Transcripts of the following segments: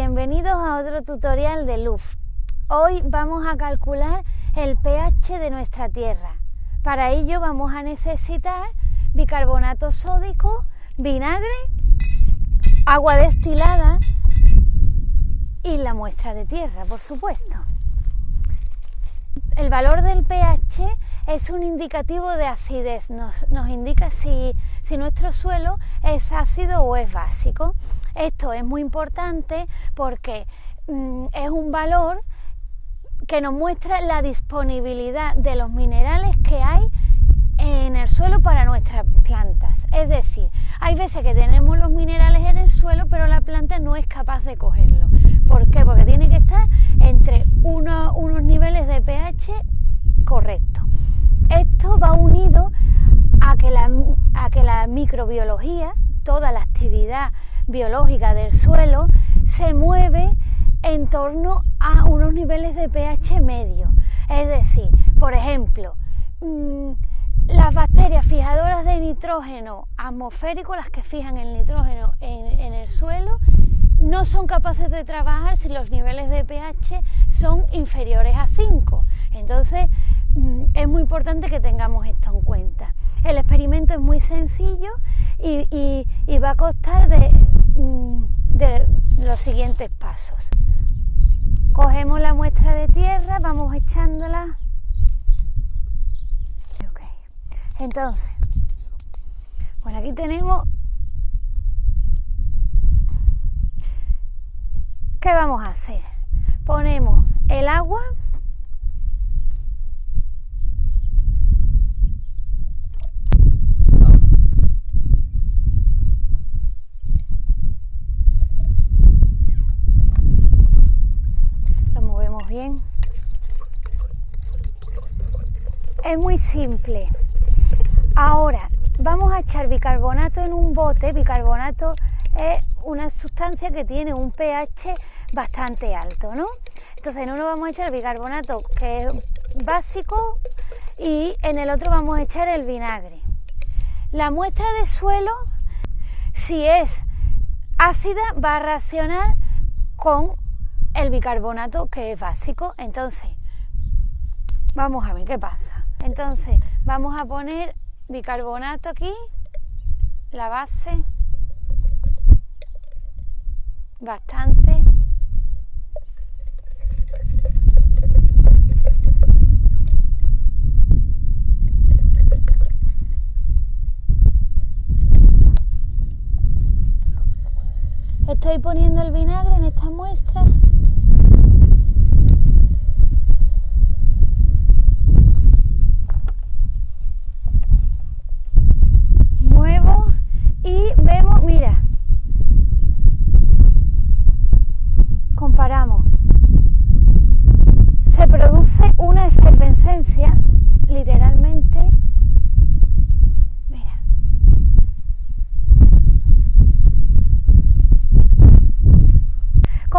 bienvenidos a otro tutorial de LUF. Hoy vamos a calcular el pH de nuestra tierra. Para ello vamos a necesitar bicarbonato sódico, vinagre, agua destilada y la muestra de tierra, por supuesto. El valor del pH es un indicativo de acidez, nos, indica si, si nuestro suelo es ácido o es básico. Esto es muy importante porque mm, es un valor que nos muestra la disponibilidad de los minerales que hay en el suelo para nuestras plantas. Es decir, hay veces que tenemos los minerales en el suelo, pero la planta no es capaz de cogerlo. ¿Por qué? Porque tiene que estar entre unos niveles de pH correctos. Esto va unido a que, la, a que microbiología, toda la actividad biológica del suelo, se mueve en torno a unos niveles de pH medio. Es decir, por ejemplo, mm, las bacterias fijadoras de nitrógeno atmosférico, las que fijan el nitrógeno en, el suelo, no son capaces de trabajar si los niveles de pH son inferiores a 5. Entonces, es muy importante que tengamos esto en cuenta. El experimento es muy sencillo y, va a costar mm, de los siguientes pasos. Cogemos la muestra de tierra, vamos echándola. Entonces, bueno, aquí tenemos... ¿Qué vamos a hacer? Ponemos el agua Es muy simple. Ahora, vamos a echar bicarbonato en un bote. Bicarbonato es una sustancia que tiene un pH bastante alto, ¿no? Entonces en uno vamos a echar bicarbonato que es básico y en el otro vamos a echar el vinagre. La muestra de suelo, si es ácida, va a reaccionar con el bicarbonato que es básico. Entonces, vamos a ver qué pasa. Entonces, vamos a poner bicarbonato aquí, la base, bastante. Estoy poniendo el vinagre en esta muestra.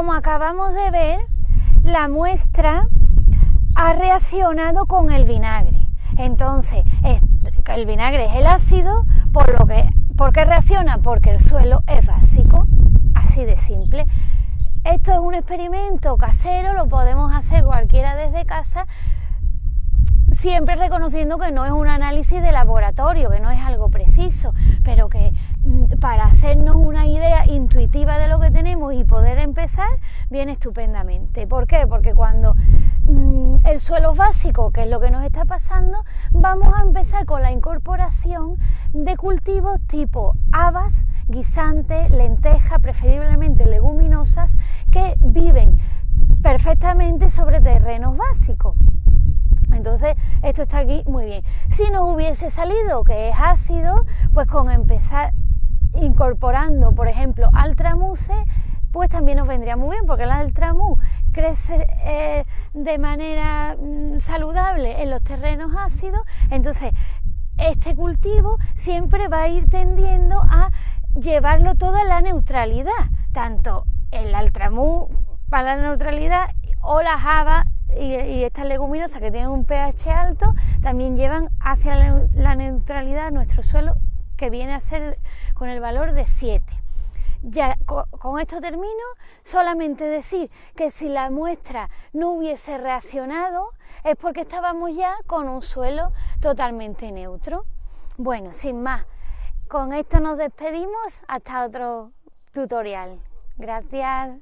Como acabamos de ver, la muestra ha reaccionado con el vinagre. Entonces, el vinagre es el ácido, por lo que, ¿por qué reacciona? Porque el suelo es básico, así de simple. Esto es un experimento casero, lo podemos hacer cualquiera desde casa, siempre reconociendo que no es un análisis de laboratorio, que no es algo preciso, pero que mm, para hacernos una idea intuitiva de lo que tenemos y poder empezar, viene estupendamente. ¿Por qué? Porque cuando mm, el suelo es básico, que es lo que nos está pasando, vamos a empezar con la incorporación de cultivos tipo habas, guisantes, lentejas, preferiblemente leguminosas, que viven perfectamente sobre terrenos básicos. Entonces, esto está aquí muy bien. Si nos hubiese salido que es ácido, pues con empezar incorporando, por ejemplo, altramuse, pues también nos vendría muy bien, porque el altramú crece eh, de manera mm, saludable en los terrenos ácidos, entonces este cultivo siempre va a ir tendiendo a llevarlo todo a la neutralidad, tanto el altramú para la neutralidad o la java y, estas leguminosas que tienen un pH alto también llevan hacia la, neutralidad nuestro suelo que viene a ser con el valor de 7. Ya con esto termino, solamente decir que si la muestra no hubiese reaccionado es porque estábamos ya con un suelo totalmente neutro. Bueno, sin más, con esto nos despedimos hasta otro tutorial. Gracias.